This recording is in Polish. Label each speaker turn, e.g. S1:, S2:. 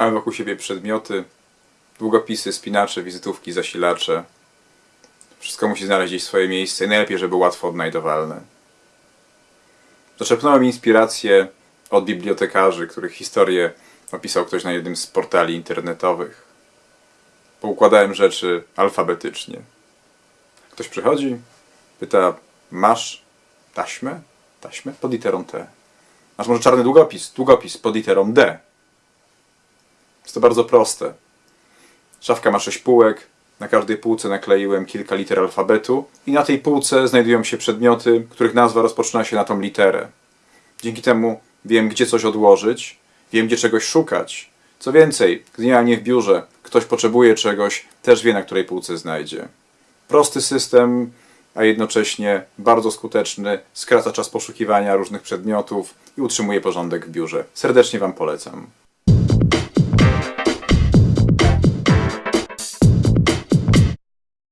S1: Mamy wokół siebie przedmioty, długopisy, spinacze, wizytówki, zasilacze. Wszystko musi znaleźć swoje miejsce i najlepiej, żeby łatwo odnajdowalne. Zaczerpnąłem inspirację od bibliotekarzy, których historię opisał ktoś na jednym z portali internetowych. Poukładałem rzeczy alfabetycznie. Ktoś przychodzi, pyta, masz taśmę? Taśmę? Pod literą T. Masz może czarny długopis? Długopis pod literą D. Jest to bardzo proste. Szafka ma sześć półek, na każdej półce nakleiłem kilka liter alfabetu i na tej półce znajdują się przedmioty, których nazwa rozpoczyna się na tą literę. Dzięki temu wiem, gdzie coś odłożyć, wiem, gdzie czegoś szukać. Co więcej, gdy nie w biurze, ktoś potrzebuje czegoś, też wie, na której półce znajdzie. Prosty system, a jednocześnie bardzo skuteczny, skraca czas poszukiwania różnych przedmiotów i utrzymuje porządek w biurze. Serdecznie Wam polecam.